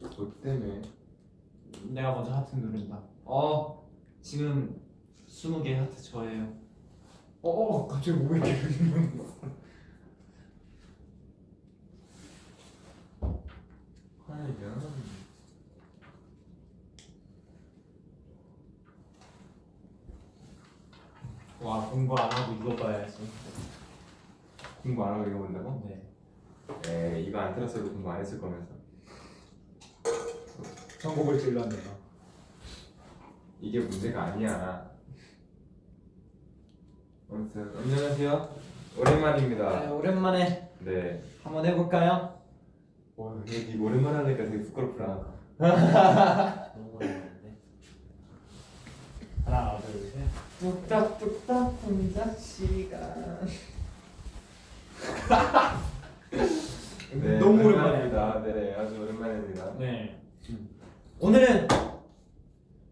뭐 때문에? 내가 먼저 하트 누른다. 어 지금 20개 하트 저예요. 어, 어 갑자기 왜 이렇게 하이야. 와 공부 안 하고 이거 봐야지. 공부 안 하고 이거 본다고? 네. 에이 이거 안 들었어도 공부 안 했을 거면서. 전곡을 찔렀네요. 이게 문제가 아니야. 아무튼 안녕하세요. 오랜만입니다. 네, 오랜만에 네. 한번 해볼까요? 와, 여기 오랜만에 하니까 되게. 너무 오랜만인데. 하나 둘 셋. 뚝딱뚝딱 동작 시간. 네, 너무 오랜만입니다. 네, 아주 오랜만입니다. 네. 오늘은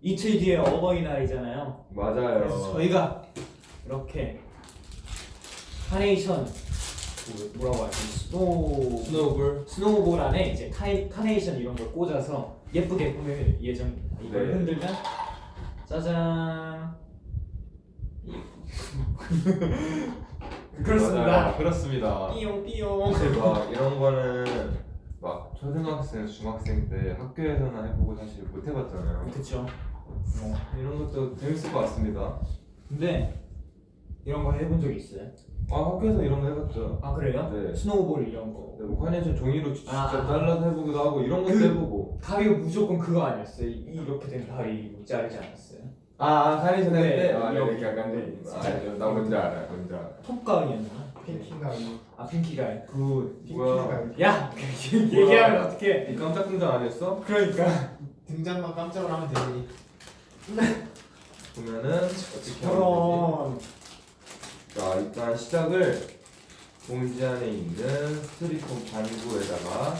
이틀 뒤에 어버이날이잖아요. 맞아요. 그래서 저희가 이렇게 카네이션 그 뭐라고 하지? snow snowball. snowball 안에 이제 카이, 카네이션 이런 걸 꽂아서 예쁘게 꾸밀 예정입니다. 이걸 네. 흔들면 짜잔. 그렇습니다. 맞아요. 그렇습니다. 삐용 삐용. 막 이런 거는 막 초등학생, 중학생 때 학교에서나 해보고 사실 못 해봤잖아요. 그렇죠. 이런 것도 재밌을 것 같습니다. 근데 이런 거 해본 적 있어요? 아 학교에서 이런 거 해봤죠. 아 그래요? 네. 스노우볼 이런 거. 네, 뭐 카네이션 종이로 직접 아, 아. 잘라서 해보기도 하고 이런 것도 그- 해보고. 다리가 무조건 그거 아니었어요? 이렇게 된 다리 자르지 않았어요? 아, 아 카네이션 네, 할 때? 아, 이렇게. 이렇게 약간 네, 아, 진짜. 나 뭔지 알아, 뭔지 알아. 톱가이였나? 핑킹가이 아 핑키가이. 그 뭐야? 야 얘기하면 어떡해? 이 깜짝 등장 안 했어? 그러니까. 등장만 깜짝을 하면 되니 보면은 어떻게 하면. 되지? 자 일단 시작을 봉지 안에 있는 스트리폼 반구에다가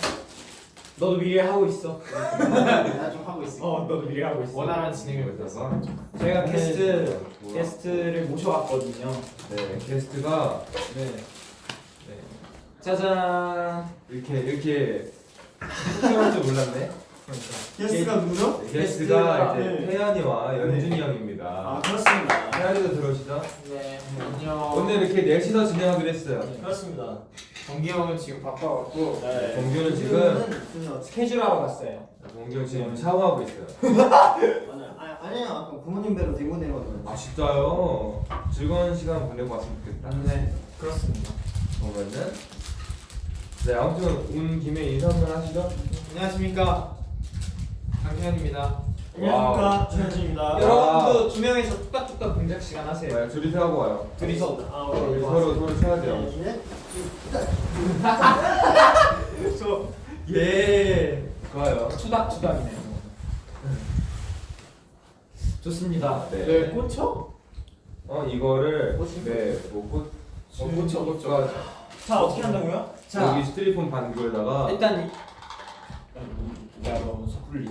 너도 미리 하고 있어. 나 좀 하고 있어 어 너도 미리 하고 있어. 원활한 진행을 여기다가 저희가 게스트 좋아. 게스트를 모셔왔거든요. 네 게스트가 네. 네, 짜잔. 이렇게 이렇게 소통할 줄 몰랐네. 게스트가 누구죠? 네, 게스트가 이제 태연이와 연준이 형입니다. 아 그렇습니다 태연이도 들어오시죠? 네 안녕 오늘 이렇게 넷이서 진행하기로 했어요. 그렇습니다 정기 형은 지금 바빠갖고 네. 범규는 지금 스케줄 하러 갔어요. 범규 지금 샤워하고 있어요. 아니, 아니야 아까 부모님 뵈러 대구 내려왔는데 아 진짜요? 즐거운 시간 보내고 왔으면 좋겠다. 네. 그렇습니다. 그러면은 네 아무튼 온 김에 인사 한번 하시죠. 안녕하십니까 강태현입니다 wow. 최연준입니다 여러분도 두 명이서 뚝딱뚝딱 동작 시간 하세요. 네, 둘이서 하고 와요. 둘이서. 아 네, 오케이 서로 서로 쳐야 돼요. 저 예. 좋아요. 투닥투닥이네요. 좋습니다. 네. 네 꽂혀? 어 이거를 꽂힌 네 뭐 꽂. 어, 꽂혀, 꽂혀. 꽂- 자 어떻게 한다고요? 자 여기 스티리폼 반구에다가 일단 이... 야 너무 섣불리.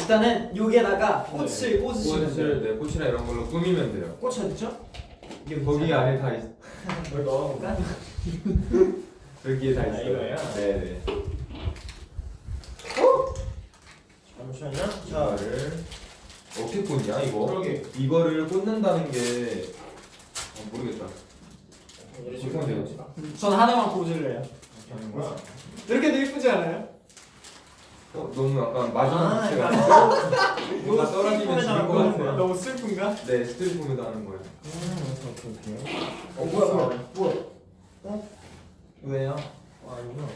일단은 여기에다가 꽃을 꽂으시면 돼요. 꽃을 네 꽃이나 이런 걸로 꾸미면 돼요. 꽃 어디죠? 거기 안에 다 있. 뭘 넣어볼까? 여기에 다 아, 있어요. 이거예요? 네네. 잠시만요 자 이거를 어떻게 꽂냐 이거? 그러게. 이거를 꽂는다는 게 어, 모르겠다. 이렇게 되지? 전 하나만 꽂을래요. 뭐야? 이렇게도 예쁘지 않아요? 어, 너무 약간 마지막 아, 자체가 약간 뭔가 떨어지면 죽을 것 같아요. 너무 슬픈가? 네, 스티리폼에다 하는 거예요. 어 뭐야 뭐야? 뭐야 왜요? 아 이거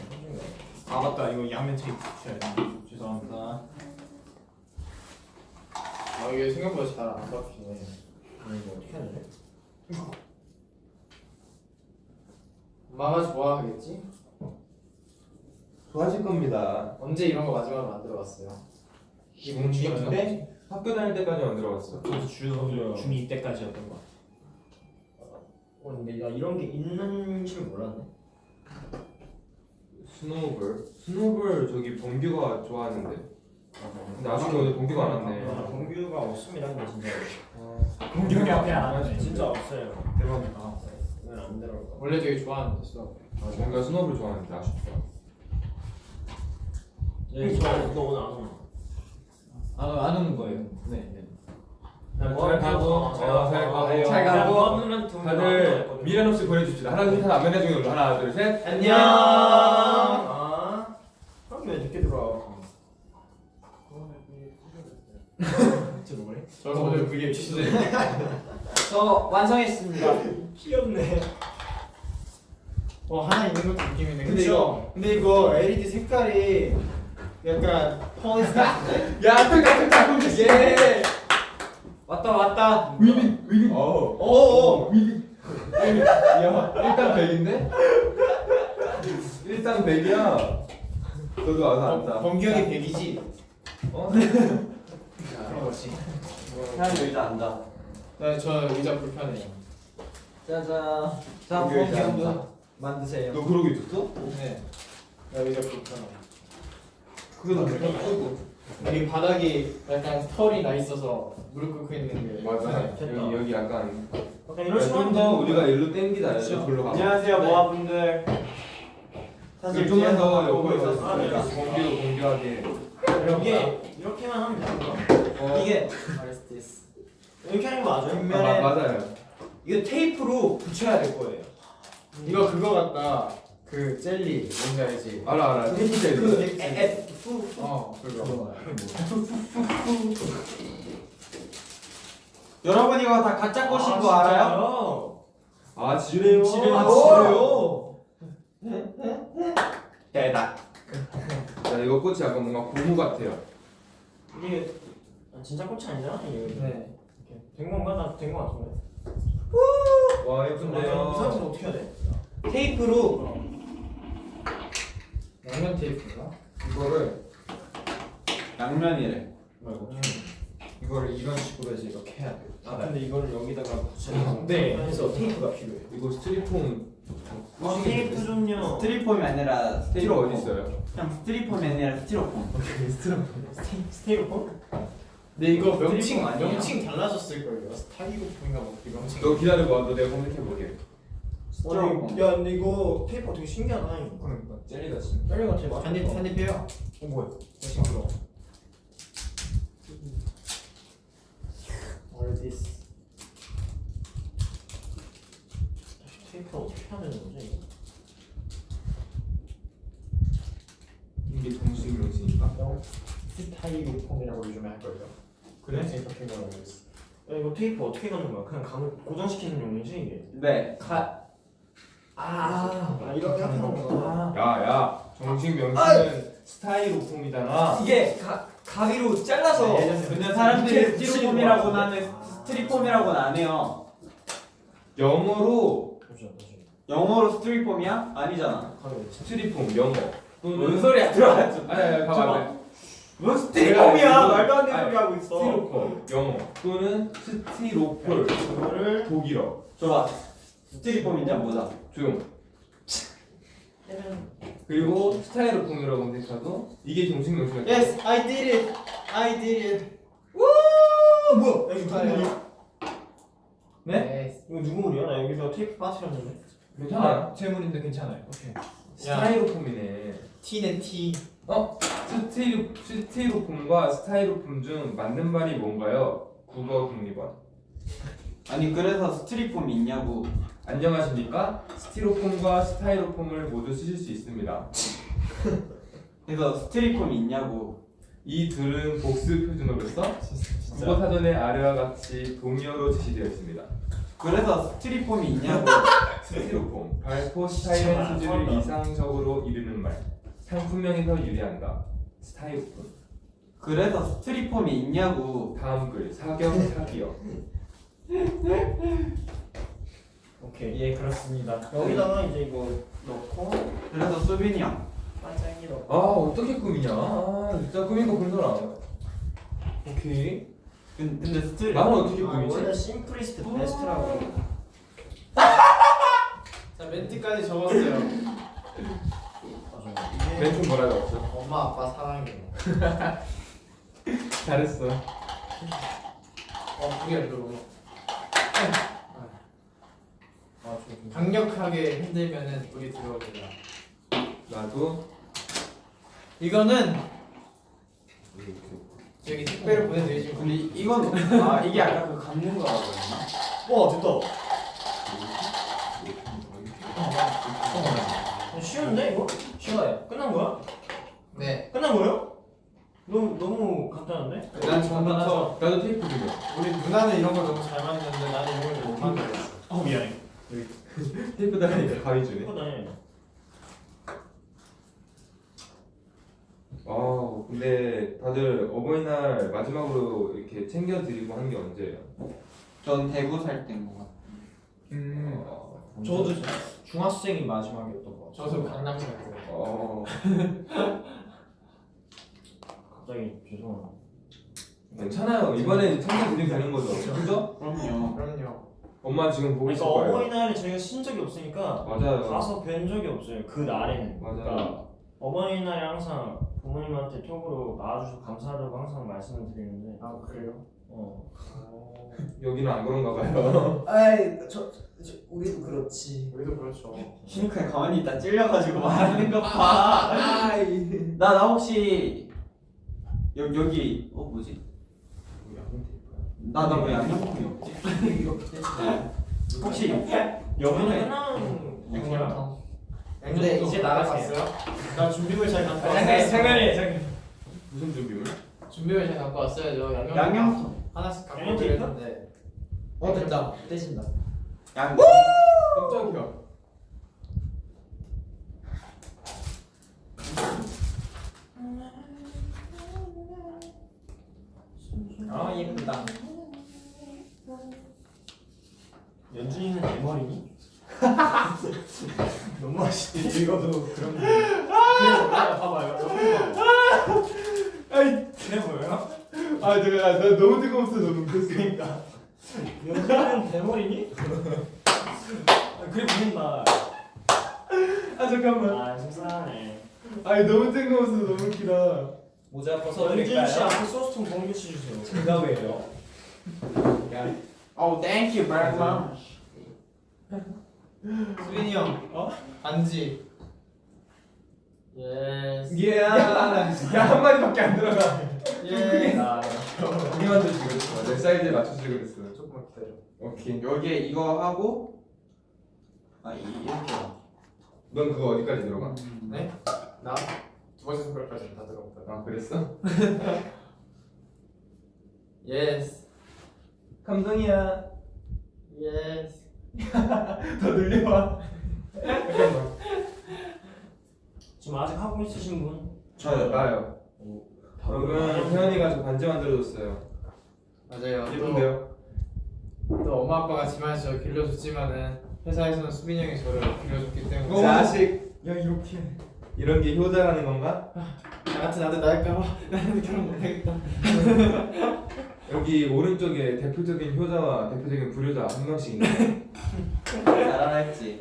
아 맞다 이거 양면 테이프 붙여야 돼. 죄송합니다. 아 이게 생각보다 잘 안 박히네 아 이거 어떻게 해야 되지? 엄마가 좋아하겠지? 좋아하실 겁니다. 언제 이런 거 마지막으로 만들어봤어요? 지금 중인데 학교 다닐 때까지 만들어봤어. 그래서 중 중2 때까지였던 거. 어 근데 나 이런 게 있는 줄 몰랐네 스노우볼. 스노우볼 저기 범규가 좋아하는데. 근데 아쉽게 오늘 범규가 안아 왔네. 공규가 없습니다 근데 진짜 공격이 앞에 안 하네. 진짜 없어요 대박이다. 이건 안 들어올 거 원래 되게 좋아하는데 수업 아, 범규가 스노우볼 좋아하는데 아쉽다. 네, 저너 오늘 안 오나? 아, 안 오는 거예요. 네. 네. 잘 가고 어, 잘 가고 잘 가고. 다들 미련 없이 보내줍시다 하나 둘셋 안면해 중에 올라 하나 둘셋 안녕. 아. 그럼 왜 늦게 들어와? 진짜 뭐래? 저 오늘 그게 취소돼. 저 완성했습니다. 귀엽네. 어 하나 있는 것도 느낌이네. 근데 그쵸? 이거 근데 이거 LED 색깔이 약간 같은데? 야 뜨까 뜨까 뜨까 예. 왔다 왔다. 위빙 위빙 어. 오. 위빙 야 일단 100인데? 일단 100이야 너도 와서 앉아 범경이 100이지. 어? 그런 거지. 사람 의자 앉아. 나저 의자 불편해요. 짜잔. 자, 앉아. 만드세요. 너 그러고 있었어? 네. 나 의자 불편해. 그거 다 끄고 여기 바닥이 약간 털이 나 있어서 무릎 꿇고 있는 게. 맞아 네. 여기 여기 약간 약간 이런 식으로 좀더 우리가 일로 그쵸. 글로 가 안녕하세요, 모아분들. 사실 좀만 더 보고 있었으니까. 공기도 공기하게 이게 이렇게만 하면 되는 거야? 어. 이게 이렇게 하는 거 맞아요? 아, 뒷면에 마- 맞아요 이거 테이프로 붙여야 될 거예요. 이거 그거 같다. 그 젤리 뭔지 알지? 알아 알아 그 젤리 후, 후. 어 그거. 여러분 이거 다 가짜 것인 거 알아요? 아 지뢰요 지뢰요. 아, 지뢰요. 대박 야 이거 꽃이 약간 뭔가 고무 같아요 이게 아, 진짜 꽃이 아니잖아 이게. 네. 된 건가? 나된거 같은데. 와이 사람은 어떻게 해야 돼? 테이프로 양면 테이프인가? 이거를 양면이래. 말고. 이거를 이런 식으로 해서 이렇게 해야 돼. 아 근데 이거를 여기다가 붙여야 네. 해서 테이프가 필요해. 이거 스티로폼 아 테이프 좀요. 스티로폼이 아니라 스티로 어디 있어요? 그냥 스티로폼이 아니라 스티로폼 sty- styrofoam? 근데 이거 명칭 스티로폼 아니야? 명칭 달라졌을 걸요. styrofoam인가 뭐그 명칭. 너 기다려봐 너 내가 검색해 보게 스티로폼 야 근데 이거 테이프 되게 신기하다 이거. 그러니까 젤리 같이 젤리 같이 맞. 한입 한입 해요. 어 뭐야? 싱그러. What is this? 테이프 어떻게 해야 되는 거지 이거? 이게 정식 명칭인가? styrofoam이라고 요즘에 할 거예요. 그래? 생각해 보라고 했어. 야 이거 테이프 어떻게 가는 거야? 그냥 감을 고정시키는 용이지 이게? 네 가. 아. 아 이렇게 하는 거구나. 야야 정식 명칭은 styrofoam이잖아. 이게 가, 가위로 잘라서 근데 사람들이 스티로폼이라고 나는 스티로폼이라고 안 해요. 영어로. 영어로 스티로폼이야? 아니잖아. 스티로폼 영어. 뭔 소리야? 들어갔죠 아니 아니 가만 뭔 스티로폼이야? 말도 안 되는 소리 하고 스티로폼 영어. 또는 스티로폴. 독일어. 줘봐 스티로폼인지 한번 보자 조용 그리고 styrofoam이라고 검색해도 이게 정식 명칭이야 Yes, I did it. I did it. 어 뭐야? 야 이거 누구. 물이야? 네? 이거 누구 물이야? 나 여기서 테이프 빠뜨렸는데. 괜찮아요 재물인데 괜찮아요. 오케이. 스타이로폼이네 T는 T. 어? 스티로, 스티로폼과 스타이로폼 중 맞는 말이 뭔가요? 국어 국립원 아니 그래서 스티로폼이 있냐고 안녕하십니까? 스티로폼과 스타이로폼을 모두 쓰실 수 있습니다. 그래서 스티로폼이 있냐고. 이 둘은 복수 표준어로서 국어 사전의 아래와 같이 동의어로 제시되어 있습니다. 그래서 스티로폼이 있냐고. 스티로폼. 발포 스타일의 수준을 이상적으로 이루는 말. 상품명에서 유래한다. 스타이로폼. 그래서 스티로폼이 있냐고. 다음 글. 사격 사기어 오케이. 예, 그렇습니다. 여기다가 이제 이거 넣고 그래서 수빈이 형 반짝이 넣고. 아 어떻게 꾸미냐 아 진짜 꾸민 거본 사람 오케이 근- 근데 스티 나는 어떻게 아, 원래 꾸미지? 심플리스트 베스트라고. 자 멘트까지 적었어요. 맞아. 이게 멘트 뭐라고 했어? 엄마 아빠 사랑해. 잘했어 어 그게 좀- 강력하게 흔들면은 물이 들어옵니다. 나도 이거는 저기 택배를 보내드리지 뭐. 근데 이건 아 이게 아까 그 감는 거라고 했나? 와 됐다. 어, 쉬운데 이거? 쉬워요. 끝난 거야? 네 끝난 거예요? 너무 너무 간단한데? 난 처음부터 나도 테이프 그려. 우리 누나는 이런 걸 너무 잘 만드는데 나는 이런 걸못 만들었어 어 미안해. 테이프 달으니까 가위 주네. 아 근데 다들 어버이날 마지막으로 이렇게 챙겨드리고 한 게 언제예요? 전 대구 살 때인 것 같아. 음 어, 저도 중학생이 마지막이었던 거 같아요. 저도 강남 살고 어 갑자기 죄송합니다. 괜찮아요. 이번에 챙겨드리면 되는 거죠. 엄마 지금 보고 있을 그러니까 거예요. 어버이날에 저희가 쉰 적이 없으니까 맞아요. 가서 뵌 적이 없어요. 그 날에는. 맞아요. 그러니까 어버이날에 항상 부모님한테 톡으로 나와주셔서 감사하다고 항상 말씀을 드리는데 아 그래요? 어. 여기는 안 그런가 봐요. 아이 저, 저 우리도 그렇지. 우리도 그렇죠 신우카 가만히 있다 찔려가지고 말하는 거 봐. 나나 혹시 여, 여기 어 뭐지? 나나 왜 양념통이 없지? 혹시 그냥 양념통 근데 이제 나가세요. 나 준비물 잘 갖고 아, 왔어요 잠깐만요 잠깐. 무슨 준비물? 준비물 잘 갖고 왔어야죠 양념. 하나씩 갖고 양념 드렸는데 어 됐다. 떼진다. 양. 깜짝이야. 아 예쁘다. 연준이는 내 머리니? 너무 맛있지 이거도 그런 거 봐봐요 봐봐 그래 보여요? 아 내가 나 너무 뜨거웠어 너무. 그러니까 연준이는 내 머리니? 아, 그래 보인다. 아 잠깐만. 아 속상하네. 아니 너무 뜨거웠어 너무 웃기다. 모자 연준 씨 벗어드릴까요? 앞에 소스통 공개시 주세요. 제가 왜요? Oh, thank you very much. 수빈이 형 어? 반지 yes 예. 야 한마디밖에 안 들어가. 예 아, 고기만 드시고 그랬어. 내 사이즈에 맞춰주고 그랬어. 조금만 기다려 오케이. 여기에 이거 하고 아 이- 이렇게. 넌 그거 어디까지 들어가? 네? 나? 두 번째 손가락까지 다 들어갔다 아 그랬어? yes 감동이야. yes 더 늘려봐. 잠깐만 지금 아직 하고 있으신 분? 저요. 나요. 여러분 태현이가 저 반지 만들어줬어요. 맞아요 또, 예쁜데요? 또 엄마 아빠가 집안에서 저를 길러줬지만은 회사에서는 수빈이 형이 저를 길러줬기 때문에 자식 야 이렇게. 이런 게 효자라는 건가? 나 같은 아들 낳을까봐 나는 결혼 못하겠다 여기 오른쪽에 대표적인 효자와 대표적인 불효자 한 명씩 있네. 잘알았지.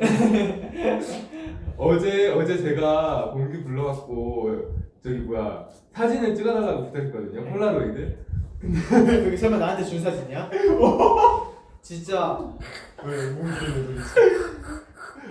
어제 어제 제가 봉규 불러갖고 저기 뭐야 사진을 찍어달라고 부탁했거든요. 폴라로이드. 여기 설마 나한테 준 사진이야? 진짜 왜 몽기를 돌리지?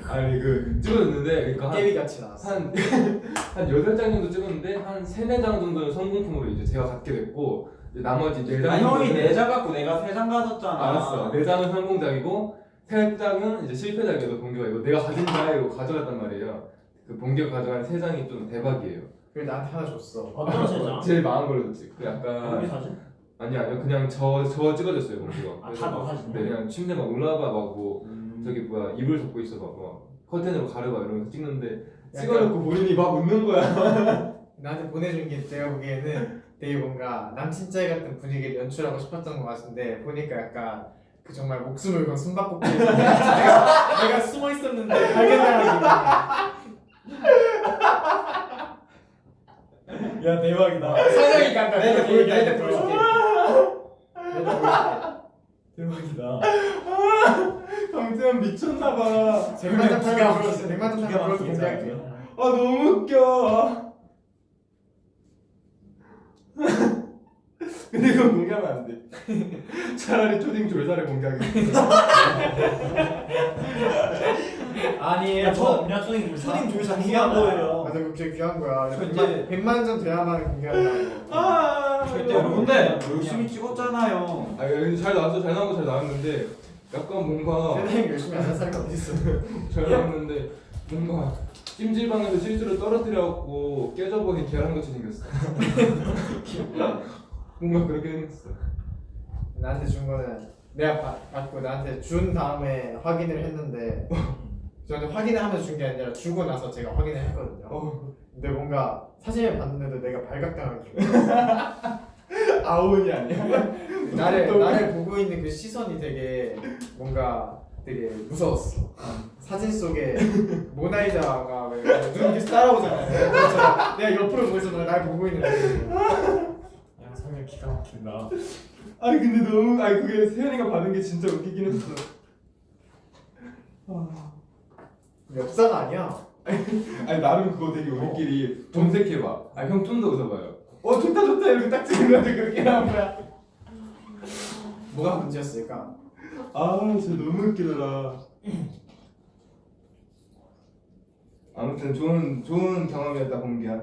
아니 그 찍어줬는데 그러니까 한 깨비같이 나왔어 한, 한 8장 정도 찍었는데 한 3, 4장 정도는 성공품으로 이제 제가 갖게 됐고 이제 나머지 4장 아 형이 내자 갖고 내가 세 장 가졌잖아. 알았어 4장은 성공작이고 3장은 이제 실패작이어서 봉규가 이거 내가 가진 거야 이거 가져갔단 말이에요. 그 봉규가 가져간 3장이 좀 대박이에요. 그래 나한테 하나 줬어. 어떤 세 장? 제일 망한 걸로 줬지. 그 약간 여기 사진? 아니 아니요 그냥 저, 저 찍어줬어요 봉규가. 아, 다 너 사진이야? 네, 그냥 침대 막 올라봐 막고 저기 뭐야 이불 덮고 있어 막 커튼으로 가려봐 이러면서 찍는데 찍어놓고 본인이 막 웃는 거야. 나한테 보내준 게 내가 보기에는 되게 뭔가 남친짜이 같은 분위기를 연출하고 싶었던 것 같은데 보니까 약간 그 정말 목숨을 건 숨바꼭질. 내가, 내가 숨어 있었는데 발견당한 기분 야 대박이다. 사장이 간다 내가 보여줄게. 내가 보여줄게 대박이다. 강태현 미쳤나봐. 보여줄게 100만 장 타면 불러주세요 100만 장 타면 불러서 공개할게요. 아 너무 웃겨 근데 이거 공개하면 안 돼 차라리 초딩 졸사를 공개하겠어 아 아니에요. 저저 그냥 초딩 조사. 초딩 조사 귀한 거예요. 맞아 그게 귀한 거야. 저 100만, 100만 점 돼야만 공개한다. 아, 절대 근데 열심히 찍었잖아요. 아 근데 잘 나왔어 잘 나온 거잘 나왔는데 약간 뭔가 세상에 열심히 안한 사람이 어디 있어? 잘 나왔는데 뭔가 찜질방에서 실수로 떨어뜨려갖고 깨져버린 계란같이 생겼어 뭔가 그렇게 생겼어 나한테 준 거는 내가 받- 받고 나한테 준 다음에 확인을 했는데 저한테 확인을 하면서 준 게 아니라 주고 나서 제가 확인을 했거든요. 어. 근데 뭔가 사진을 봤는데도 내가 발각당한 기분. 아오니 아니야? 나를 나를 보고 있는 그 시선이 되게 뭔가 되게 무서웠어. 사진 속에 모나리자가 왜눈 이렇게 따라오잖아요. 내가 옆으로 보고 있어 날 보고 있는 데야 설명 기가 막힌다. 아니 근데 너무 아니 그게 세연이가 받은 게 진짜 웃기긴 했어 엽사가 아니야. 아니 나름 그거 되게 우리끼리 검색해봐 아니 형좀 더 웃어봐요 어 좋다 좋다 이렇게 딱 찍으면 그렇게 나온 거야 뭐가 문제였을까? 아 진짜 너무 웃기더라 아무튼 좋은 좋은 경험이었다 공기야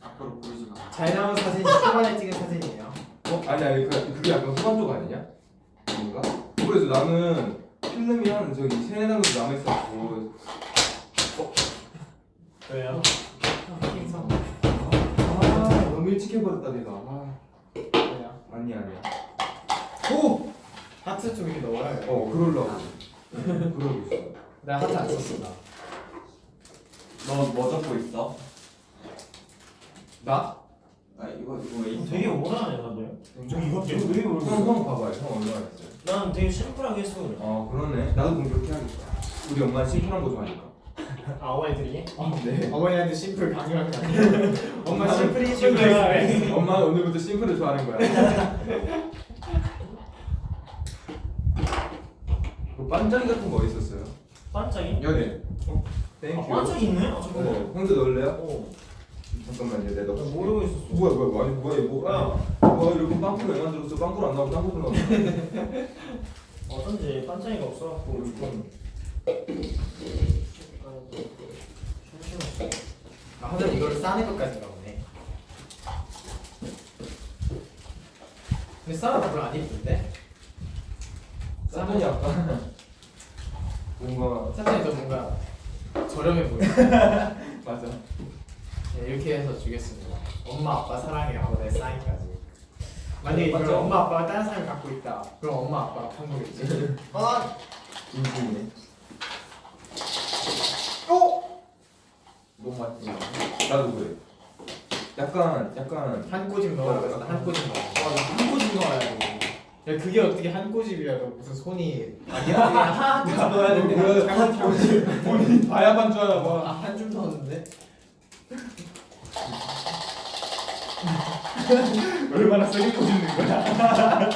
앞으로 보이지 마. 잘 나온 사진이 초반에 찍은 사진이에요. 어? 아니 아니 그, 그게 약간 후반 쪽 아니냐? 뭔가? 그래서 나는 필름이 한 저기 세네 장 정도 남아 있었고 왜요? 아 너무 일찍 해버렸다 내가 아, 뭐야? 아니야 아니야 오! 하트 좀 이렇게 넣어야 돼. 어 그러려고 응, 그러고 있어 나 하트 안 썼어 나. 너뭐 적고 있어? 나? 아 이거 이거 왜 있어? 되게 오래하네 다들. 좀 이거 왜 이렇게 형? 형 봐봐요 형 얼마나 했어요 난 되게 심플하게 했어 그래. 아 그러네 나도 그렇게 하겠다 우리 엄마는 심플한 거 좋아하니까 아 어머니들이? 네 어머니한테 심플 강요한 거 아니야? 엄마 심플이 심플. 엄마는 오늘부터 심플을 좋아하는 거야 그 반짝이 같은 거 어딨었어요? 반짝이? 여기 어? thank you 아 반짝이 있네? 아 잠깐만. 어, 형도 넣을래요? 어. 잠깐만요 내가 나 넣을게 모르고 있었어. 뭐야 뭐야 아니 뭐야 이거 뭐야 뭐 이렇게 빵꾸로 왜 만들었어 빵꾸로 안 나오고 빵꾸로 나오고 어쩐지 반짝이가 없어갖고 좀. 아 하늘 이거를 싸는 것까지인가 보네. 근데 싸는 별로 안 이쁜데? 쌈은 약간 뭔가 사진이 더 뭔가 저렴해 보여. 맞아 네, 이렇게 해서 주겠습니다. 엄마 아빠 사랑해요. 내 사인까지. 만약에 이걸 맞죠? 엄마 아빠가 다른 사람을 갖고 있다. 그럼 엄마 아빠가 판 거겠지. 아 인중이네 어? 너무 맛있지 나도 그래 약간 약간 한 꼬집 넣으라고 했어. 한 꼬집 넣어. 한 꼬집 넣어야 돼. 야 그게 어떻게 한 꼬집이라도 무슨 손이 아니야? 그냥 한 꼬집 넣어야 되는데 뭐야, 잘못 꼬집. 본인이 봐야만 줄 알아 봐 아한줌 넣었는데? 얼마나 세게 꽂는 거야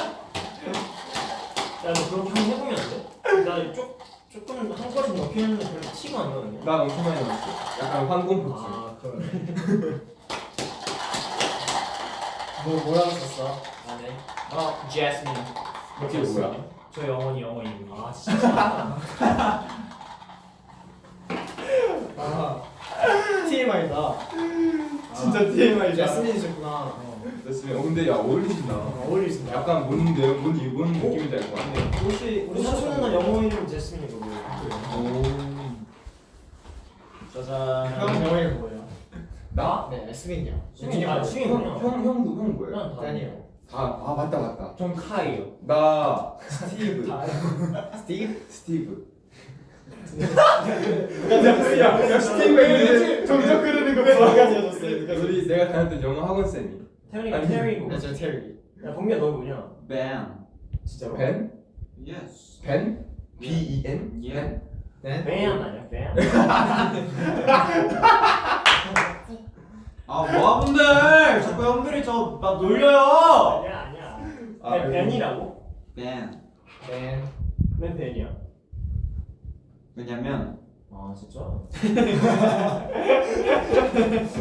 야너 그렇게 한번 해보면 안 돼? 나 조, 조금 한 거리 넣긴 했는데 별로 티가 안 나는데? 나 엄청 많이 넣었어 약간 황공포증 아 그러네 뭐 뭐라고 썼어? 안해. 어 제스민. 그게 뭐야? 저희 어머니 어머니. 아 진짜 아 TMI다. 진짜 TMI 제스민이셨구나. 됐으면 어 근데 야 어울리신다 어, 어울리신다. 약간 뭔 내용 뭔 이분 느낌인지 알것 같네 옷이 우리 사촌 누나 영어 이름 제스민이거든 오 짜잔. 형 영어 이름 뭐예요? 나? 네, 수빈이요. 수빈이 아 형, 수빈이 형? 형, 형도 형 뭐예요? 다. 다니요. 다, 아 맞다 맞다 전 카이요. 나 스티브 스티브? 스티브 야, 야 스티브 점점 그러는 거 봐. 가지셨어요? 우리 내가 다녔던 영어 학원 쌤이 아니, 테리고 네, 저 테리. 야 범규야 너 뭐냐? 뱀. 진짜로? 벤? yes. 벤? B E N? 예. 벤? 네. 뱀 아니야 뱀? 아 모아분들 자꾸 형들이 저 막 놀려요. 아니야 아니야 아? 뱀. 네. 뱀 뱀이야 왜냐면 아 진짜?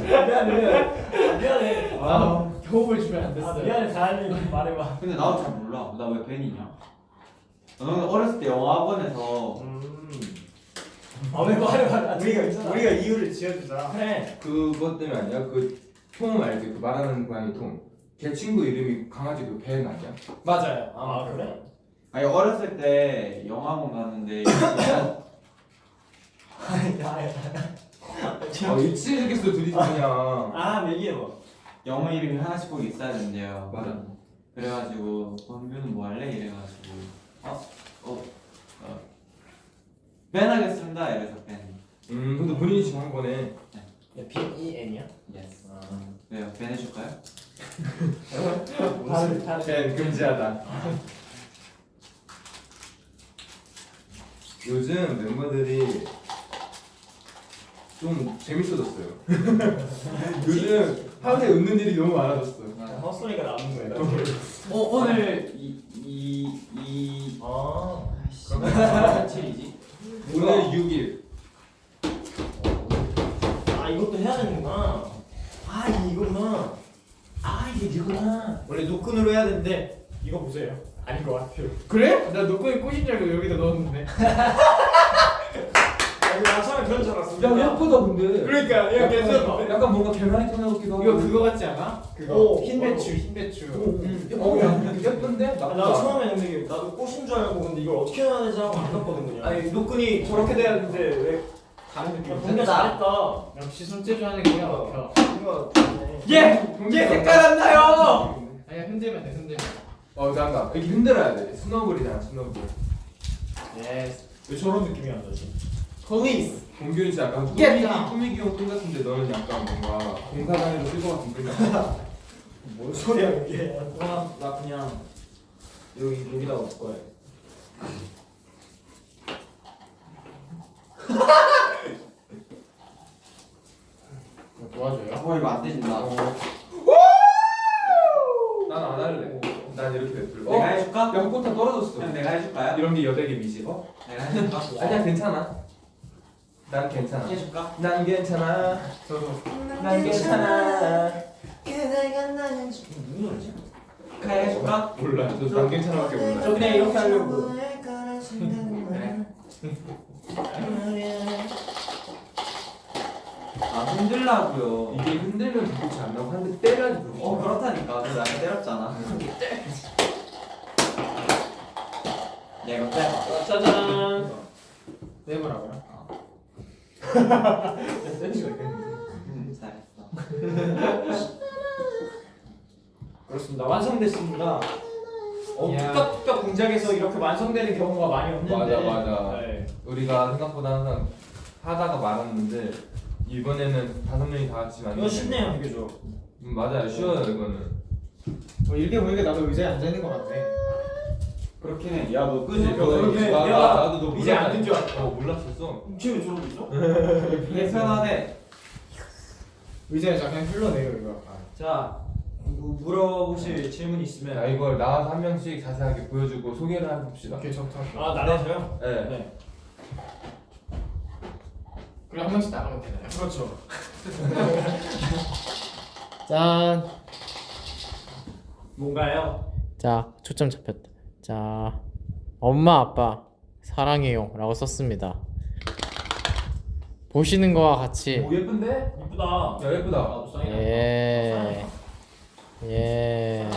미안해 미안해 미안해 아, 호흡을 주면 안아 됐어요. 미안해 다현이 말해봐 근데 나도 잘 몰라. 나왜 뱀이냐? 너는 어렸을 때 영어 학원에서 음 아왜 말해 말해 우리가 우리가 이유를 지어주자. 그래 그것 때문에 아니야? 그톰 알지? 그 말하는 고양이 톰. 걔 친구 이름이 강아지 그벤 아니야? 맞아요. 아 그래? 아니 어렸을 때 영화관 갔는데 진짜 아 미치겠어 둘이 그냥. 아 얘기해봐 영어 이름이 하나씩 꼭 있어야 된대요. 맞아. 그래가지고 범규는 뭐 할래? 이래가지고 어? 어? 어. 벤 하겠습니다. 이래서 벤. 음 근데 본인이 지금 한 거네. 야 B-E-N이야? yes. 아 왜요? 벤 해줄까요? 다른 벤 금지하다. 요즘 멤버들이 좀 재밌어졌어요. 요즘 하루에 웃는 일이 너무 많아졌어. 헛소리가 나는 거야 어 오늘 이이이 아 그러면 며칠이지? 오늘 6일. 아 이것도 해야 되는구나 아 이거구나 아 이게 이거구나 원래 노끈으로 해야 되는데 이거 보세요. 아닌 것 같아요. 그래? 나 노끈이 꽃인 줄 알고 여기다 넣었는데. 나 처음에 그런 줄 알았어 야 예쁘다 근데. 그러니까 야 약간, 괜찮아. 약간 뭔가 개나리 톤 같기도 하고. 이거 그거 같지 않아? 그거 오, 흰 오. 배추 흰 배추. 어, 야, 예쁜데? 아, 나. 처음에 근데 이게 나도 꽃인 줄 알고 근데 이걸 어떻게 해야 되지 하고 안 넣었거든 그냥 아니 노끈이 저렇게 돼야 되는데 왜 다른 느낌이 야, 분명 잘했다 역시 손재주 하는 게 어. 막혀. 예! 얘 색깔 안 나요. 아니야 흔들면 돼 흔들면. 어, 잠깐. 이렇게 흔들어야 돼. 스노볼이잖아, 스노볼. yes. 왜 저런 느낌이 안 나지? police. 공균이 약간 꾸미기. 꾸미기용 똥 같은데 너는 약간 뭔가 공사장에서 쓸것 같은 그런 거. 뭔 소리야 이게 나, 나 그냥 여기 여기다가 놓을 거야 도와줘요. 어 이거 안 되진다. 난 안 할래. 난 이렇게 냅둘. 내가 해줄까? 야, 꽃다 떨어졌어. 그냥 내가 해줄까요? 이런 게 여백의 미지. 어? 내가 해줄까? 아니야, 괜찮아. 난 괜찮아. 해줄까? 난 괜찮아. 저도. 난 괜찮아. 무슨 노래지? 그냥 해줄까? 몰라. 저난 괜찮아 밖에 몰라. 저 그냥 이렇게 하려고. 아 흔들라고요. 이게 흔들면 불꽃이 안 나고 한대 때려야지 어 나. 그렇다니까. 나를 때렸잖아. 야 이거 빼봐. 짜잔. 내보라고요? 음 잘했어. 그렇습니다. 완성됐습니다. 어. 뚝딱뚝딱 공장에서 이렇게 완성되는 경우가 많이 없는데. 맞아, 맞아. 네. 우리가 생각보다 항상 하다가 말았는데 이번에는 다섯 명이 다 같이 만든 이거 쉽네요 되게 좋아 음, 맞아요 쉬워요 이거는 어, 이렇게 보니까 나도 의자에 앉아 있는 것 같네. 그렇긴 해. 야 너 그지? 끄지? 그렇게 나, 나도 너 이제 앉은 줄 알았어. 어 몰랐었어 지금 저러고 있어? 이게 편하네. 의자에서 그냥 흘러내려 이거. 자, 뭐 물어보실 질문 있으면. 자 이걸 나와서 한 명씩 자세하게 보여주고 소개를 해봅시다 이렇게 좋다. 아 나라서요? 네. 네. 그럼 한 명씩 나가면 되나요? 그렇죠. 짠. 뭔가요? 자, 초점 잡혔다. 자, 엄마 아빠 사랑해요라고 썼습니다. 보시는 거와 같이 오 예쁜데? 이쁘다 야 예쁘다 나도 사인 예. 예.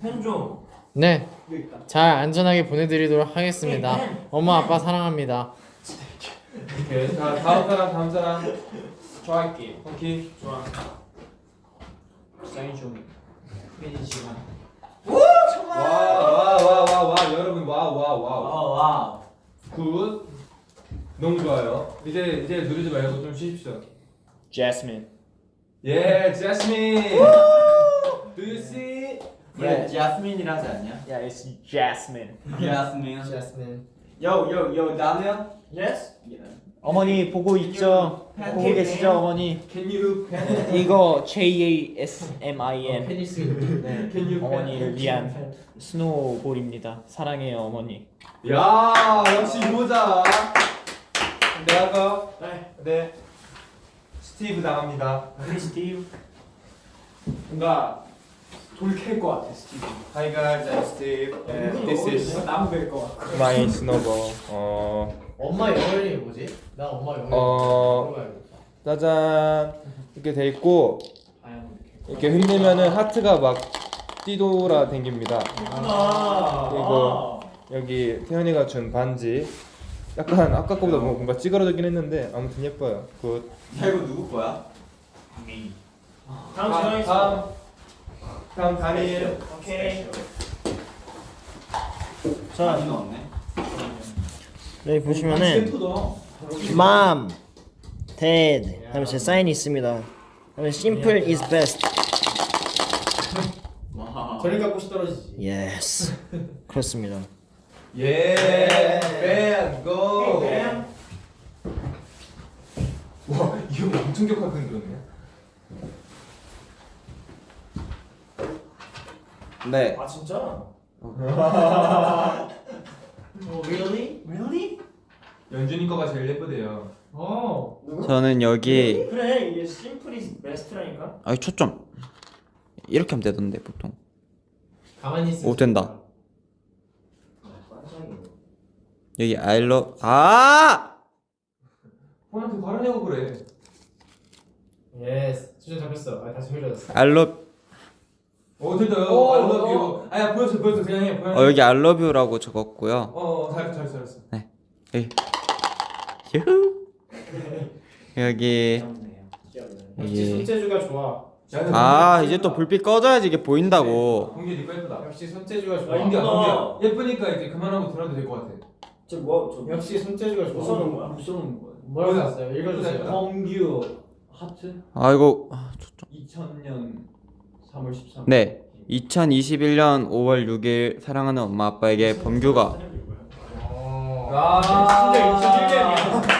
펜 좀 네, 여기 있다. 잘 안전하게 보내드리도록 하겠습니다. 엄마 아빠 사랑합니다. 오케이 자 다음 사람 다음 사람 좋아할게요. 오케이 좋아. 사인 좀 해주시면. 와와와와와 여러분 와와와굿 아와 너무 좋아요 이제 이제 누르지 말고 좀 쉬십시오 제스민. 예 제스민 Do you see? 그래 자스민이라지 않냐? 야, it's Jasmine. 자스 민. 제스민. 요요요 나는 예스? 어머니 보고 있죠? 보고 계시죠, 어머니? Can you pen? 이거 J A S M I N. 페니스. 네, Can you 어머니를 위한 스노우볼입니다. 사랑해요, 어머니. 야 역시 이모자 내가 네. 네 스티브 나갑니다 크리스티브. 뭔가 돌캘 것 같아, 스티브. Hi guys I'm Steve 은근히 어울리네. 나무 벨것 같고. My snowball 어 엄마 영어 이름이 뭐지? 나 엄마 영어 어. 짜잔 이렇게 돼 있고 이렇게 흔들면은 하트가 막 뛰돌아댕깁니다. 아. 이거 여기 태현이가 준 반지 약간 아까 거보다 뭐 뭔가 찌그러지긴 했는데 아무튼 예뻐요. good. 야 이거 누구 거야? 다음 지정이 있어. 다음 단일 오케이. 많이 넣었네. 여기 보시면은 mom, dad 하면서 사인이 있습니다. 하면 simple is best. 와. 저리 갖고 시 떨어지지. Yes. 그렇습니다. 예. 뱀 고. 뱀. 와 이거 엄청 격하게 흔들었네. 네. 아 진짜? 어, really? really? 연준이 거가 제일 예쁘대요. 어. 저는 여기 그래 이게 simple이 best라니까. 아이 초점 이렇게 하면 되던데 보통. 가만히 있어. 오, 된다. 여기 I love 아! 폰한테 가르냐고 그래. yes. 초점 잡혔어. 아, 다시 흐려졌어. I love 어 됐다. 오, I love 어. you. 아야 보였어 보였어 그냥 해. 보였어. 어 여기 I love you라고 적었고요. 어 잘했어 잘했어 잘했어. 휴. 여기 역시 여기 손재주가 좋아. 아 이제 또 불빛 꺼져야지 이게 보인다고. 공기 니거 예쁘다. 역시 손재주가 아, 좋아. 공기야 예쁘다. 공기야. 예쁘니까 이제 그만하고 들어도 될 것 같아. 저 뭐 저 역시 손재주가 뭐 좋아. 써놓은 거야? 못 써놓은 거야. 뭐라고 썼어요? 읽어주세요. 정규 하트 아 이거 아, 초점. 2000년 3월 13일. 네. 2021년 5월 6일 사랑하는 엄마 아빠에게 범규가 어. 아 진짜 2011년이야.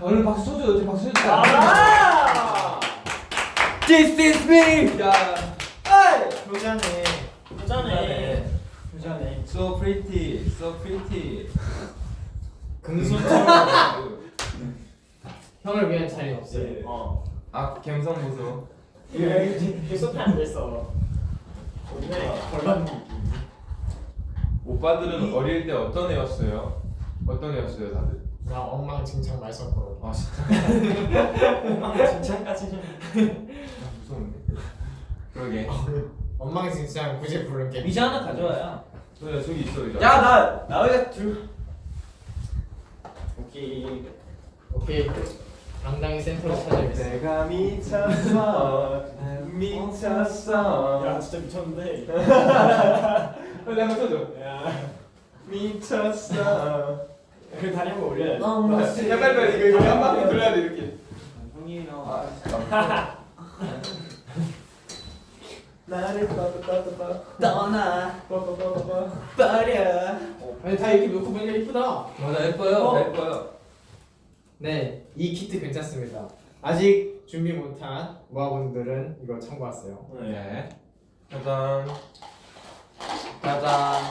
얼른 박수 쳐줘. 어제 박수 쳐줘. 아! This is me. 야. 효자네. 부자네. 부자네. So pretty, so pretty. 금손처럼 형을 위한 자리는 없어요. 어. 아 감성 보소. 이게 소피 안 됐어. 오늘 벌받는 느낌. 오빠들은 어릴 때 어떤 애였어요? 어떤 애였어요 다들? 나 엉망진창 말썽꾸러. 아 진짜 진짜까지는. 아, 무서운데. 그러게. 엉망진창 굳이 부른 게. 의자 하나 가져와야. 저야 저기 있어 이제. 야나나 들. 오케이. 오케이. 당당히 센터로 찾아야겠어. 내가 미쳤어, 미쳤어. 야 진짜 미쳤는데. 빨리 한번 쳐줘. 야. 미쳤어. 그 다리 한번 올려야 돼. 야 빨리 빨리 이거 이거 한 바퀴 돌려야 돼 이렇게. 형이요. 나를 빠빠빠빠 떠나 빠빠빠빠. 버려. 아니 다 이렇게 놓고 보니까 이쁘다. 맞아 예뻐요, 예뻐요. 네, 이 키트 괜찮습니다. 아직 준비 못한 모아분들은 이거 참고하세요. 네. 짜잔. 짜잔.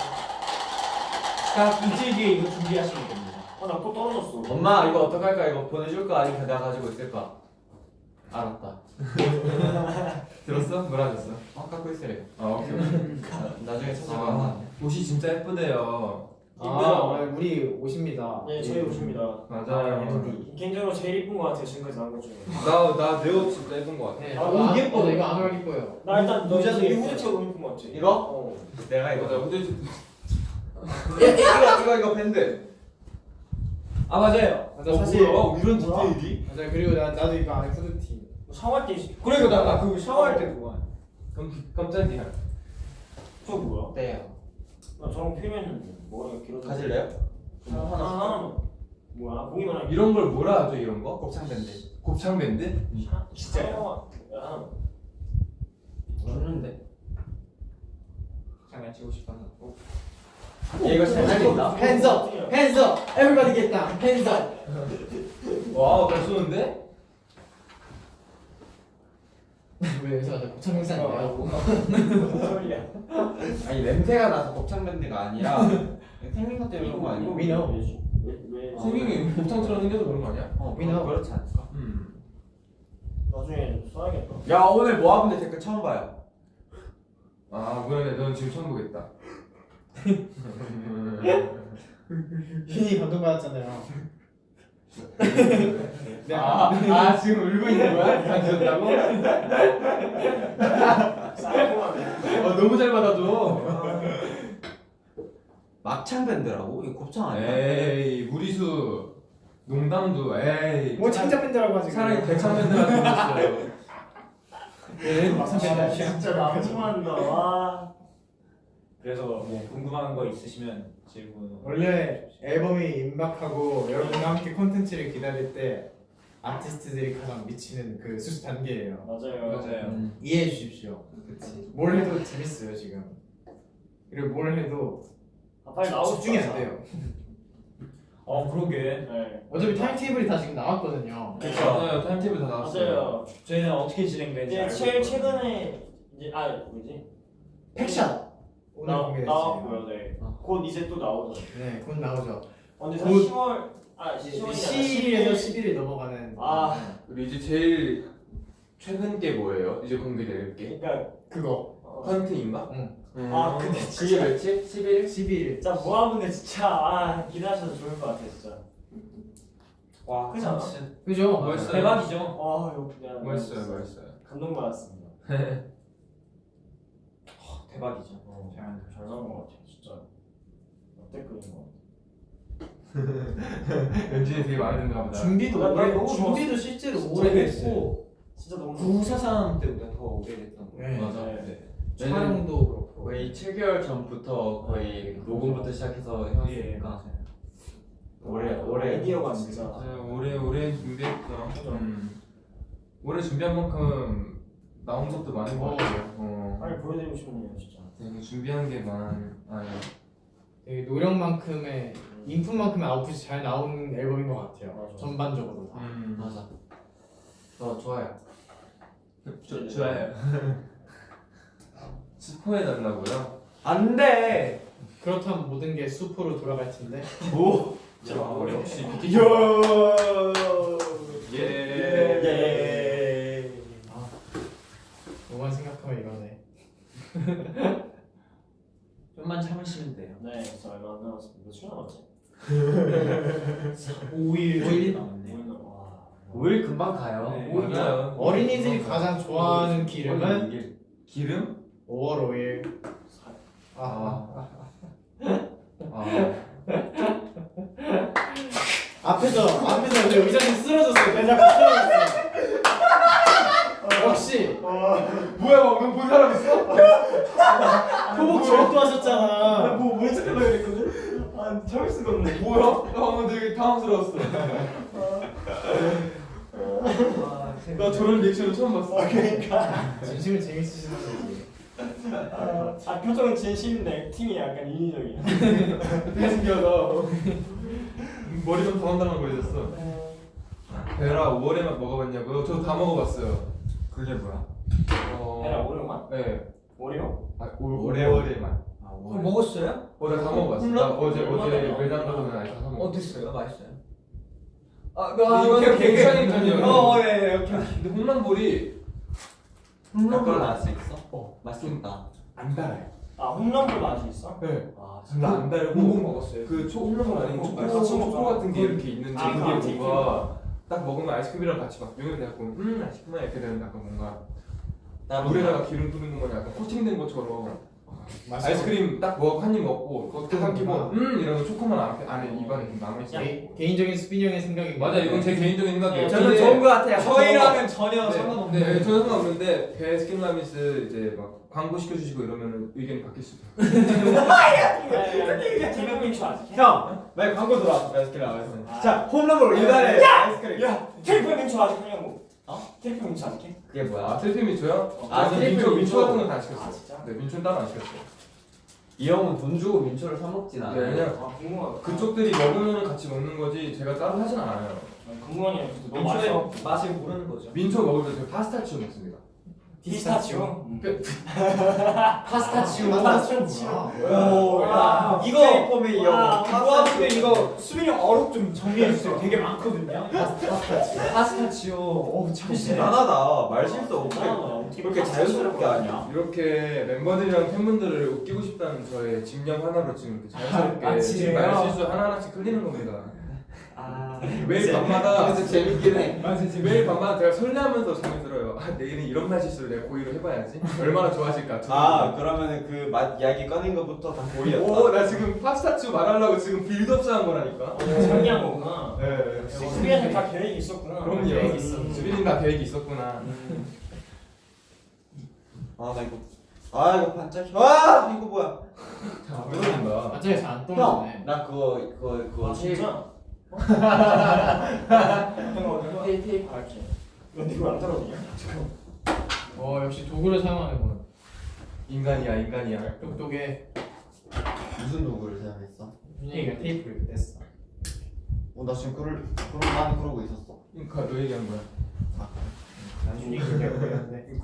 딱 이틀 뒤에 이거 준비하시면 됩니다. 아 나 또 떨어졌어. 엄마 이거 어떡할까 이거 보내줄까 아니면 내가 가지고 있을까? 알았다. 들었어? 뭐라 하셨어? 어 갖고 있으래. 아 오케이. 나중에 찾아가. 아, 옷이 진짜 예쁘대요. 아, 우리 옷입니다. 네 저희 옷입니다. 맞아요. 개인적으로 제일 이쁜 것 같아요 지금까지 나온 것 중에. 나나 내 옷 진짜 예쁜 것 같아. 네, 아, 아, 너무 안 예뻐. 이거 안 어울릴 거예요. 나 일단 너 모자도 이. 후드티가 너무 이쁜 것 같아. 이거? 어. 내가 맞아. 이거. 근데 이거 이거 이거 밴드. 아 맞아요. 맞아, 어, 사실 뭐야? 이런? 디테일이? 맞아. 그리고 나 나도 이거 안에 후드티. 샤워할 때 있- 그래 이거 나그 샤워할 때 그거. 깜 깜짝이야. 저 뭐야? 어때요? 나 저런 필요했는데 머리가 길어서. 가질래요? 하나 하나. 뭐야? 보기만 하기. 이런 걸 뭐라 하죠 이런 거? 곱창 밴드. 곱창 밴드? 진짜요? 야. 모르는데. 장난치고 싶어서. 이거 잘 살린다. Hands up, hands up. Everybody get down. Hands up. 와, 잘 쏘는데? 왜 여기서 행사 어, 아니야? 무슨 소리야? 아니 냄새가 나서 곱창 밴드가 아니라 생긴 것 때문에 그런 거 아니고? We know. 왜 왜? 생긴 게 곱창처럼 생겨서 그런 거 아니야? 어, We know. 그렇지 않을까? 음. 나중에 써야겠다. 야 오늘 모아분들 댓글 처음 봐요. 아, 그러네. 넌 지금 처음 보겠다. 휘니 감동받았잖아요. 네. 아, 아 지금 울고 있는 거야? 가지셨다고? 어, 너무 잘 받아줘. 막창 밴드라고? 이거 곱창 아니야? 에이 무리수 농담도 에이 뭐 창작 밴드라고 하지. 차라리 대창 밴드가 더 멋있어요. 네, 막상 밴드 아, 아니야. 진짜 낭만한다. 와. 그래서 뭐 궁금한 거 있으시면 질문. 원래 앨범이 임박하고 여러분과 함께 콘텐츠를 기다릴 때 아티스트들이 가장 미치는 그 수수 단계예요. 맞아요. 맞아요. 음. 이해해 주십시오. 뭘 해도 재밌어요 지금. 그리고 뭘 해도 아, 빨리 나오고 집중이 안 돼요. 어 그러게. 네. 어차피 timetable이 다 지금 나왔거든요. 맞아요 timetable 다 나왔어요. 맞아요. 저희는 어떻게 진행되는지 이제 알고 제일 있거든요. 최근에 이제 아 뭐지? pack shot 오늘 나 공개됐어요. 나왔고요. 네. 어. 곧 이제 또 나오죠. 네, 곧 나오죠. 언제 곧 10월 아 10일에서 10월이잖아. 11일 넘어가는. 아. 그리고 이제 제일 최근 게 뭐예요? 이제 공개될 게 그러니까 그거 어, 헌트인가? 응. 음. 아, 근데 그게 며칠? 11일? 11일. 진짜 모아분들 진짜 아 기대하셔도 좋을 것 같아 진짜. 와. 그지 않아? 그죠? 멋있어요. 대박이죠. 와 이거 그냥 멋있어요 멋있어요. 감동받았습니다. 대박이죠. 어, 잘 잘 나온 것 같아 진짜. 역대급인 것 같아. 연준이 되게 마음에 든가 보다. 준비도 나- 나 오래 너무 준비도 실제로 오래. 했고 진짜 너무 구사삼 때보다 더 오래 됐던 거. 네. 맞아. 네. 네. 촬영도 그렇고 거의 7개월 전부터 거의 녹음부터 시작해서 해왔으니까 오래 오래 아이디어가 진짜. 오래 오래 준비했죠. 음. 오래 준비한 만큼 나온 것도 많은 것 같아요. 어. 빨리 보여드리고 싶네요 진짜. 되게 준비한 게 많아요. 되게 노력만큼의 인풋만큼의 아웃풋이 잘 나오는 앨범인 것 같아요. 맞아. 전반적으로 다. 음. 맞아. 더 좋아요. 좋 좋아요. 스포해 달라고요? 안돼. 그렇다면 모든 게 수포로 돌아갈 텐데. 자, 역시 비키. 예. 예. 뭐만 생각하면 이러네. 좀만 참으시면 돼요. 네, 진짜 얼마 안 남았습니다. 며칠 남았지? 5일. 5일 남았네. 오일 남- 와. 5일 금방 가요. 네. 오일 맞아요. 어린이들이 가장 좋아하는 기름은 이게 기름? 5월 5일. 아. 아. 아. 앞에서 앞에서 내 의자님 쓰러졌어요. 내가 쓰러졌어. 역시 뭐야 방금 본 사람 있어? 토목 절도 하셨잖아. 뭐, 뭘 찾으려고 그랬거든? 아, 참을 수가 없네. 뭐야? 나 방금 되게 당황스러웠어. 나 저런 리액션을 처음 봤어. 진심은 재밌으시는 거지. 아, 아, 표정은 진심인데 팀이 약간 인위적이야. 신기하다. 머리 좀 당황당황 거리셨어. 베라 5월에만 먹어봤냐고요? 저 다 먹어봤어요. 그게 뭐야? 어... 해라, 오랜만? 네. 오리오? 아, 올, 오레오. 5월에만. 아, 그럼 먹었어요? 어, 나다 먹어봤어. 나 어제 어제 매장 가서 아니 다 먹었어. 어땠어요? 맛있어요? 아, 아, 나 이거 괜찮은 오케이. 편이야. 어, 예, 예, 오케이. 근데 홈런볼이 홈런볼 나왔어 있어? 어. 맛있겠다. 안 달아요. 아, 홈런볼 맛이 있어? 네. 아, 별로 안 달고 뭐 먹었어요? 그 홈런볼 어, 초코. 같은 게 이렇게 있는데 아, 그안 뭔가 딱 먹으면 아이스크림이랑 같이 막 용이 돼갖고 음 맛있구나 이렇게 되는 약간 뭔가 나 물에다가 기름 뿌리는 거냐 약간 코팅된 것처럼. 아이스크림 딱 먹어 한입 먹고 그거 딱 삼키고 아. 음 이러면 초코만 안에, 안에 입안에 좀 남아있어 개, 개인적인 스피니 형의 생각입니다. 맞아 이건 제 개인적인 생각이에요 저는 근데- 좋은 거 같아요. 저희랑은 네, 전혀 상관없는. 네, 저는 상관없는데 베스킨라빈스 이제 막 광고 시켜주시고 이러면 의견이 바뀔 수도 트리플 민초 아직 해? 형, 왜 광고 들어왔어? 베스킨 라빈스. 아. 자, 홈런볼 이달의 아이스크림. 야! 트리플 민초 아직 하냐고? 어? 트리플 민초 아직 해? 그게 뭐야? 아 트리플 민초요? 아, 아 트리플 민초 민초 민초. 같은 건다 아, 시켰어요 진짜? 네 민초는 따로 안 시켰어요 이 형은 돈 주고 민초를 사 먹진 않아. 네, 왜냐면 아, 궁금하다. 그쪽들이 먹으면 같이 먹는 거지 제가 따로 하진 않아요 아, 궁금하네요. 너무 민초의. 맛을 모르는 거죠. 민초 먹을 때 제가 파스타치오 먹습니다 피스타치오? 파스타치오. 파스타치오. 오, 와. 이거 폼에 이어. 와, 그거하면 이거 수빈이 형 어록 좀 정리해 주세요. 되게 많거든요. 파스타치오. 파스타치오. 오, 참 대단하다. 말 실수 없게. 아, 어떻게 그렇게 자연스럽게 하냐? 이렇게 멤버들이랑 팬분들을 웃기고 싶다는 저의 집념 하나로 지금 이렇게 자연스럽게 아, 지금 진짜요? 말 실수 하나하나씩 흘리는 겁니다. 아 매일 밤마다 그래서 재밌긴 해. 맞아 매일 밤마다 제가 설레하면서 잠이 들어요. 아 내일은 이런 말 실수를 내가 고의로 해봐야지. 얼마나 좋아하실까. 아 그러면은 그맛 이야기 꺼낸 것부터 다 고의였다. 오나 지금 파스타치오 말하려고 지금 build up 한 거라니까. 정리한 거구나. 네. 수빈이한테 다 계획이 있었구나. 그럼요. 계획이 있어. 수빈이 다 계획이 있었구나. 아나 이거 아 이거 반짝. 아 이거 뭐야? 자, 그러니까. 갑자기 잘안 형, 떠오르네. 나 그거 그거 그거 아 진짜? 테이프 테이프 알지. 근데 이거 안 떨어지냐? 어 역시 도구를 사용하는군. 인간이야 인간이야. 똑똑해. 무슨 도구를 사용했어? 윤영이가 테이프를 뗐어. 어나 지금 그럴 그럴 난 그러고 있었어. 그러니까 너 얘기한 거야. 난 윤영이 그렇게 보였는데.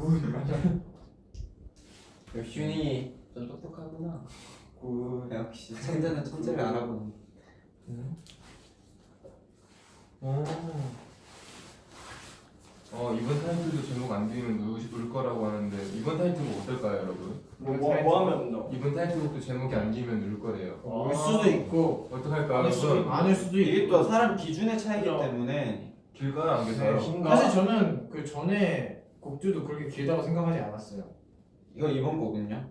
역시 윤이 좀 똑똑하구나. 구 역시 천재는 천재를 알아보는. 오. 어 이번 타이틀도 제목 안 들으면 울, 울 거라고 하는데 이번 타이틀곡 어떨까요 여러분? 뭐, 뭐, 뭐 하면 된다고? 이번 타이틀곡도 제목이 안 들으면 울 거래요. 올 수도 있고 어떡할까 아닐 수도? 아닐 수도 있고. 이게 또 사람 기준의 차이기 그죠. 때문에 길가요 안 계세요? 사실 저는 그 전에 곡들도 그렇게 길다고 생각하지 않았어요. 이거 이번 곡은요?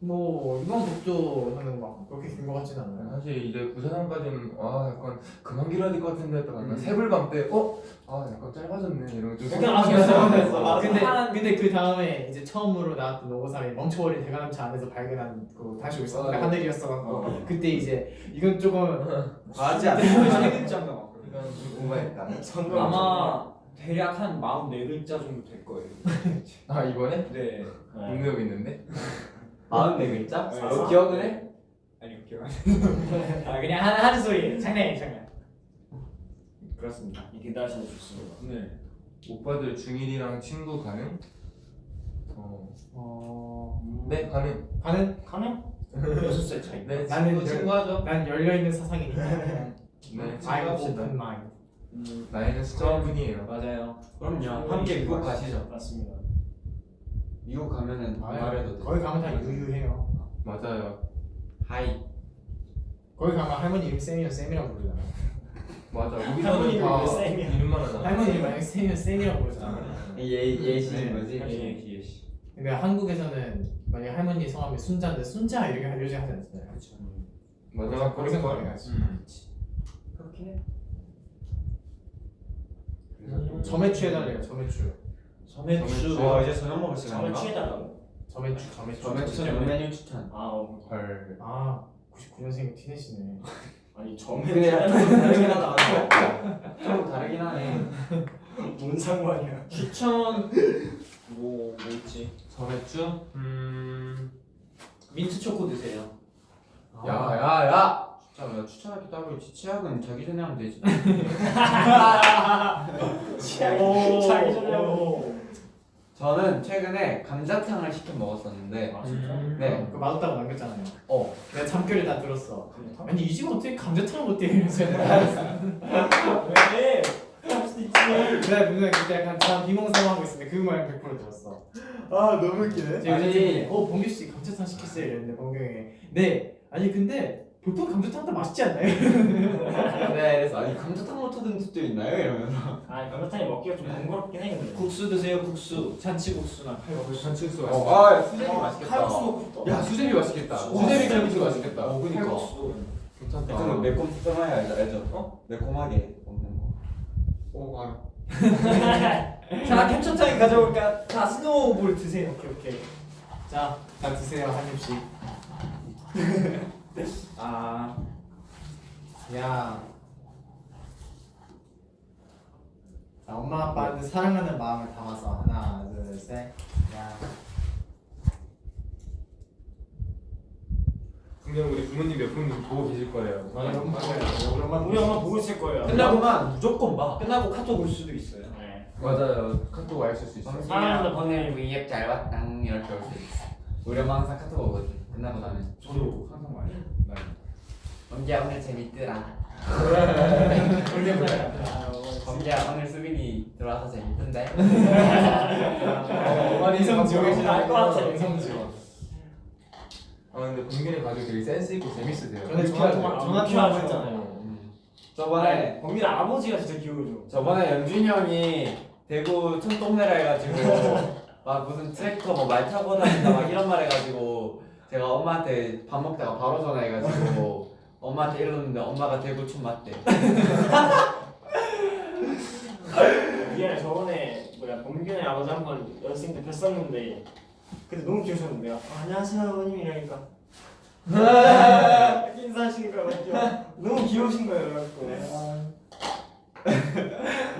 뭐 이번 곡도 저는 막 그렇게 긴 것 같진 않아요. 사실 이제 부산항까지는 아 약간 그만 길어야 될 것 같은데 음. 약간 새불밤 때 어? 아 약간 짧아졌네 이런 거좀 그냥 아, 그랬어. 아 근데 한- 근데 그 다음에 이제 처음으로 나왔던 노고상이 멈춰버린 대관람차 안에서 발견한 그 다시 오있었는데 어. 하늘이었어갖고 어. 그때 이제 이건 조금 과하지 않아. 세 글자인가 막 이건 좀 오버했다. 아마 대략 한 44글자 정도 될 거예요 아 이번에? 네 공유하고 있는데? 마흔네 글자? 네. 너 기억을 해? 아니요 기억 안 아 그냥 하는, 하는 소리예요 장난이에요 장난 그렇습니다 이게 날씨도 좋습니다. 네 오빠들 중1이랑 친구 가능? 어... 어... 네 가능. 가는 가능? 여섯 살 차이. 네 나는 친구 열- 친구 하죠. 난 열려있는 사상이니까 네 친구 I'm 합시다. 음, 나이는 숫자뿐이에요. 맞아요 그럼요. 함께 미국 가시죠. 맞습니다. 미국 가면은 말해도 돼. 거기 가면 다 유유해요 맞아요. 하이. 거기 가면 할머니 이름 쌤이면 쌤이라고 부르잖아 맞아. 할머니 이름이 다왜 쌤이야? 이름만 하잖아. 할머니 이름 쌤이면 쌤이라고 부르잖아 예 예시인 네. 거지. 예시 예시 근데 한국에서는 만약 할머니 성함이 순자인데 순자 이렇게 요즘 하지 않잖아요 그렇죠 맞아. 거기서 거기 가지 음. 그렇긴 해. 점액추 해달래요 점액추 점액추. 어 이제 저녁 먹을 점을 시간인가? 취해달라고. 점액추 점액추 저녁 추천 메뉴 추천. 아, 어. 헐. 아 99년생 티네시네 아니 약간 좀 다르긴 하다. 좀 다르긴 하네. 뭔 상관이야? 추천 뭐, 뭐 있지? 점액추? 음. 민트 초코 드세요 야야야. 진짜 나 추천할 게 따로 있지. 치약은 자기 전에 하면 되지. 오. 자기 전에 하고. 저는 최근에 감자탕을 시켜 먹었었는데. 아 진짜? 네. 그거 맛없다고 남겼잖아요 어. 내가 참결을 다 들었어 감자탕? 아니 이 집은 어떻게 감자탕을 못해 이러면서 왜? 할 수도 있지. 그래 분명히 그때 약간 참 비몽사몽하고 있었는데 그말100% 들었어 아 너무 웃기네. 아니. 어 범규씨 감자탕 시켰어요 이랬는데 범경이 네 아니 근데 보통 감자탕 다 맛있지 않나요? 네, 그래서 아니 감자탕 못 하던 집도 있나요? 이러면서. 아 감자탕이 먹기가 좀 번거롭긴 해 근데. 국수 드세요 국수 찬치국수나 칼국수 잔치국수 어, 맛있다. 아 수제비 맛있겠다. 칼국수 먹고 싶다. 야 수제비 맛있겠다. 와, 수제비 칼국수 맛있겠다. 어, 그니까. 칼국수. 괜찮다. 좀 매콤 특성하게 알죠? 알죠? 어? 매콤하게 먹는 거. 오 알아. 자 캡처타임 가져올까? 자 스노우볼 드세요 오케이 오케이 자, 다 드세요 한 입씩 아 야 자, 엄마 아빠한테 사랑하는 마음을 담아서 하나 둘 셋 야 분명 우리 부모님 몇분 보고 계실 거예요. 우리 엄마 우리 엄마 우리 엄마 보고 있을 거예요. 끝나고만 무조건 봐. 끝나고 카톡 올 수도 있어요 네. 맞아요. 카톡 와있을 수 있어요. 사랑하는 오늘 위앱 잘 왔다. 이렇게 올 수 있어. 우리 엄마 항상 카톡 오거든. 끝나고 나면. 저도 항상 와요 범기야 오늘 재밌더라. 원래 뭐야? 범기야 오늘 수빈이 들어와서 재밌던데. 이성 지원 알것 같아. 이성 지원. 아 근데 봉균이 가족 되게 센스 있고 재밌으세요. 저는 전화 통화 전화 통화 했잖아요. 저번에 범민 아버지가 진짜 귀여워져. 저번에 연준이 형이 대구 촌동네라 해가지고 막 무슨 트랙터 뭐 말 타고 다닌다 막 이런 말 해가지고 제가 엄마한테 밥 먹다가 바로 전화해가지고 엄마한테 이러는데 엄마가 대구 촌 맞대. 미안해 저번에 뭐야 범균의 아버지 한 번 연습생 때 뵀었는데 근데 너무 귀여우셨는데요. 아, 안녕하세요 아버님 이러니까 인사하시는 거 같죠? 너무 귀여우신 거예요 그래갖고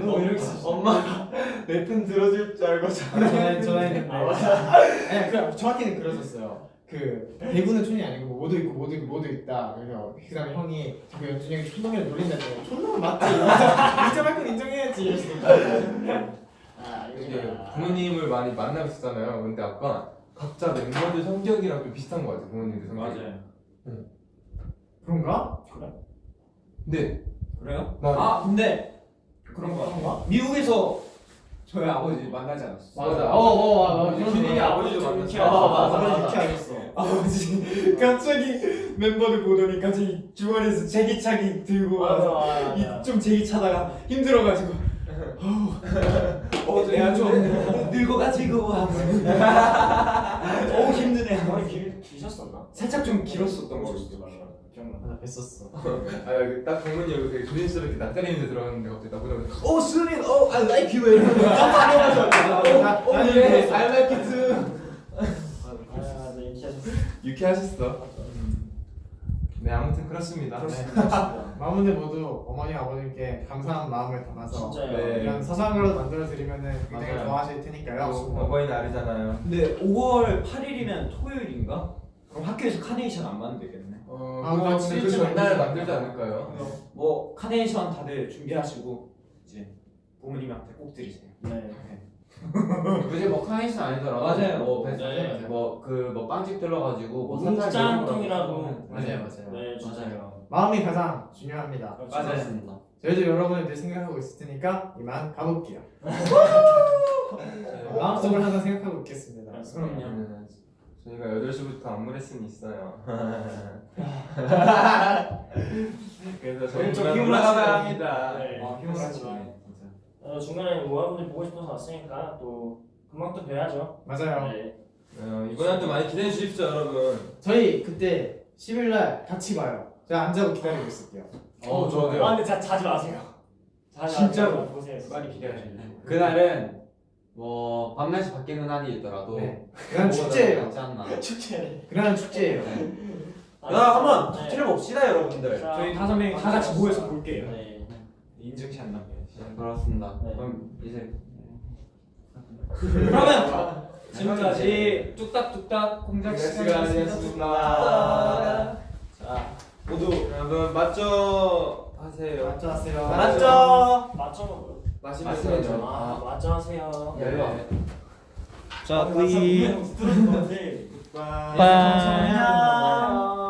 너무 이렇게 엄마가 내 편 들어줄 줄 알고 전화 전화했는데. 아 맞아 아니 그 정확히는 그러셨어요. 그 대구는 촌이 아니고 모두 있고 모두 있고 모두 있다. 그래서 그 다음에 형이 자꾸 연준이 형이 촌놈이라 놀린다고. 촌놈은 맞지. 인정할 건 인정해야지. 이러시니까. 아 이게 이거 부모님을 많이 만나고 있었잖아요. 근데 아까 각자 멤버들 성격이랑 좀 비슷한 것 같아요. 부모님들 성격이. 그런가? 근데 그래요? 나아 근데 그런 거 같아. 미국에서 저희 아버지 만나지 않았어. 맞아. 어 어 어, 근데 준이 아버지도 좀 만났어. 아, 맞아. 아버지 맞아. 유쾌하겠어. 아버지 갑자기 멤버들 보더니 갑자기 주머니에서 제기차기 들고 와서 좀 제기 차다가 힘들어가지고 어 내가 좀 늙어가지고 어우 힘드네 머리 길, 기셨었나? 살짝 좀 길었었던 거 같아 기억나 나 뵀었어. 아딱 정문이 여기 되게 조심스럽게 낯가리는데 들어갔는데 갑자기 나보다 오 수빈 오 I like you 이러면서 깜짝 나 예, I like it too. 아, 네, 인기하셨어요. 유쾌하셨어. 네 아무튼 그렇습니다. 마음들 모두 어머니 아버님께 감사한 마음을 담아서 진짜요. 네. 이런 거라도 만들어 드리면은 굉장히 맞아요. 좋아하실 테니까요. 어버이 날이잖아요. 근데 5월 8일이면 토요일인가? 그럼 학교에서 카네이션 안 만들겠네 어, 아, 근데 그 진짜 전날. 만들지 않을까요? 뭐 카네이션 다들 준비하시고 이제 부모님한테 꼭 드리세요. 네. 굳이 뭐 카네이션 아니더라도 맞아요. 뭐 네. 뭐그 뭐 빵집 들러가지고 뭐 문장통이라도 맞아요 맞아요 네 진짜요 마음이 가장 중요합니다. 맞습니다. 저희도 여러분을 늘 생각하고 있을 테니까 이만 가볼게요. 마음속으로 항상 생각하고 있겠습니다. 그럼요 네, 저희가 8시부터 안무 레슨이 있어요. 그래서 저희 좀 힘을 하시네. 합니다. 네. 아 힘을 하시네 진짜. 어, 중간에 모아분들 보고 싶어서 왔으니까 또 금방 또 뵈야죠 맞아요. 네. 어, 이번에도 많이 기대해 주십시오, 여러분. 저희 그때 10일 날 같이 봐요. 제가 앉아고 기다리고 있을게요. 어, 좋아요. 아 근데 자, 자지 마세요 자지 진짜로? 마세요. 보세요 많이 기대하시네. 그날은 뭐 밤낮이 바뀌는 한이 있더라도 네. 그날 축제예요. 맞지 않나? 축제 그날 축제예요. 야 한번 네. 터트려 봅시다 여러분들. 자, 저희 다섯 명이 다 같이 모여서 볼게요. 네. 인증샷 남겨야지. 네, 그렇습니다. 네. 그럼 이제 그러면 지금까지 뚝딱뚝딱 공작 시간이었습니다. 자 모두 여러분, 맞죠? 하세요. 맞죠 하세요. 맞죠? 맞죠 먹어요 마시면서. 아 맞죠 하세요 네. 자, 아, 뿌이. 들었는데. 감사합니다